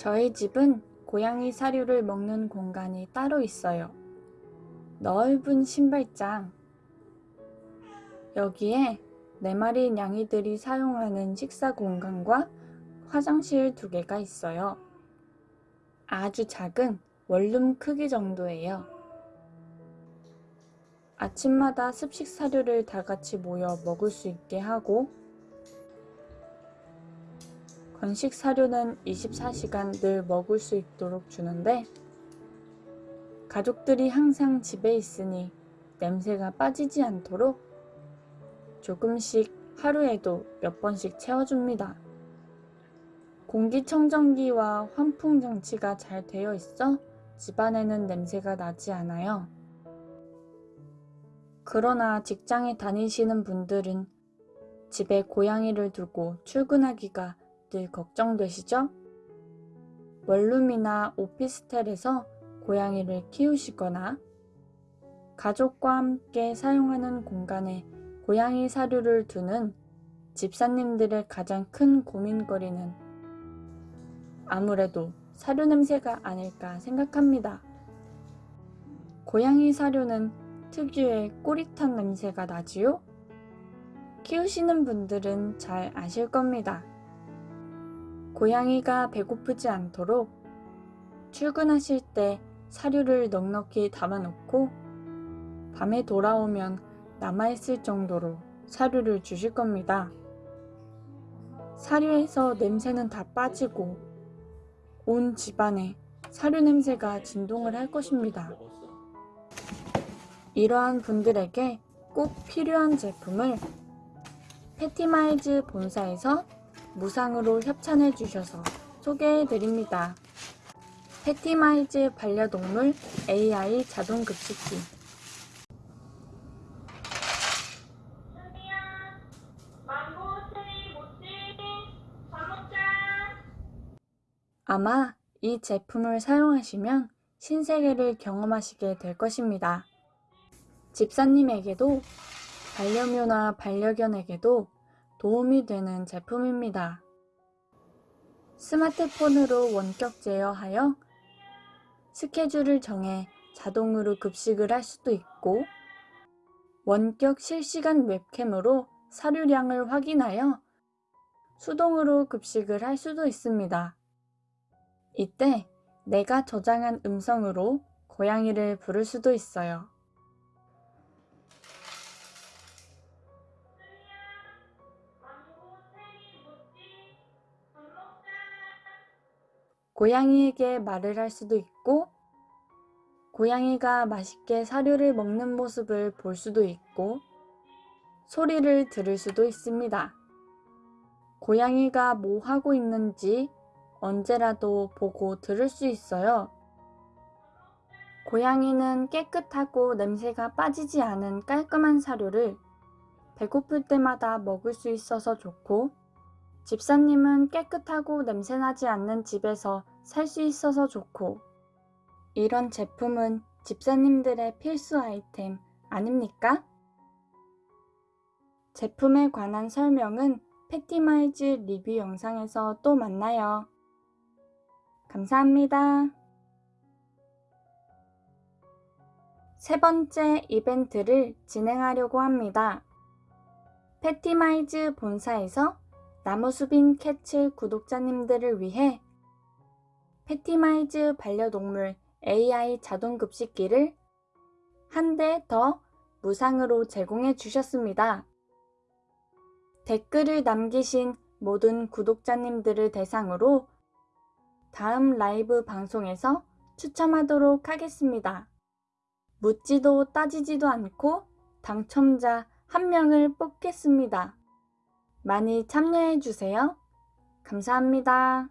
저희 집은 고양이 사료를 먹는 공간이 따로 있어요. 넓은 신발장. 여기에 네 마리 냥이들이 사용하는 식사 공간과 화장실 두 개가 있어요. 아주 작은 원룸 크기 정도예요. 아침마다 습식 사료를 다 같이 모여 먹을 수 있게 하고 건식 사료는 24시간 늘 먹을 수 있도록 주는데 가족들이 항상 집에 있으니 냄새가 빠지지 않도록 조금씩 하루에도 몇 번씩 채워줍니다. 공기청정기와 환풍 장치가 잘 되어 있어 집안에는 냄새가 나지 않아요. 그러나 직장에 다니시는 분들은 집에 고양이를 두고 출근하기가 늘 걱정되시죠? 원룸이나 오피스텔에서 고양이를 키우시거나 가족과 함께 사용하는 공간에 고양이 사료를 두는 집사님들의 가장 큰 고민거리는 아무래도 사료 냄새가 아닐까 생각합니다. 고양이 사료는 특유의 꼬릿한 냄새가 나지요? 키우시는 분들은 잘 아실 겁니다. 고양이가 배고프지 않도록 출근하실 때 사료를 넉넉히 담아놓고 밤에 돌아오면 남아있을 정도로 사료를 주실 겁니다. 사료에서 냄새는 다 빠지고 온 집안에 사료 냄새가 진동을 할 것입니다. 이러한 분들에게 꼭 필요한 제품을 패티마이즈 본사에서 무상으로 협찬해 주셔서 소개해 드립니다. 패티마이즈 반려동물 AI 자동급식기. 아마 이 제품을 사용하시면 신세계를 경험하시게 될 것입니다. 집사님에게도 반려묘나 반려견에게도 도움이 되는 제품입니다. 스마트폰으로 원격 제어하여 스케줄을 정해 자동으로 급식을 할 수도 있고 원격 실시간 웹캠으로 사료량을 확인하여 수동으로 급식을 할 수도 있습니다. 이때 내가 저장한 음성으로 고양이를 부를 수도 있어요. 고양이에게 말을 할 수도 있고, 고양이가 맛있게 사료를 먹는 모습을 볼 수도 있고, 소리를 들을 수도 있습니다. 고양이가 뭐 하고 있는지 언제라도 보고 들을 수 있어요. 고양이는 깨끗하고 냄새가 빠지지 않은 깔끔한 사료를 배고플 때마다 먹을 수 있어서 좋고, 집사님은 깨끗하고 냄새나지 않는 집에서 살 수 있어서 좋고, 이런 제품은 집사님들의 필수 아이템 아닙니까? 제품에 관한 설명은 패티마이즈 리뷰 영상에서 또 만나요. 감사합니다. 세 번째 이벤트를 진행하려고 합니다. 패티마이즈 본사에서 나무수빈 캐츠 구독자님들을 위해 패티마이즈 반려동물 AI 자동급식기를 한 대 더 무상으로 제공해 주셨습니다. 댓글을 남기신 모든 구독자님들을 대상으로 다음 라이브 방송에서 추첨하도록 하겠습니다. 묻지도 따지지도 않고 당첨자 한 명을 뽑겠습니다. 많이 참여해주세요. 감사합니다.